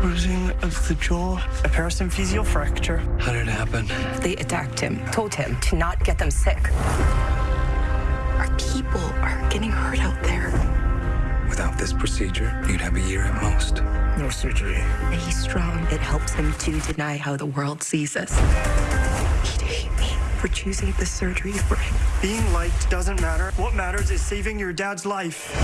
Bruising of the jaw, a parasymphysial fracture. How did it happen? They attacked him, told him to not get them sick. Our people are getting hurt out there. Without this procedure, you'd have a year at most. No surgery. He's strong. It helps him to deny how the world sees us. He'd hate me for choosing the surgery for him. Being liked doesn't matter. What matters is saving your dad's life.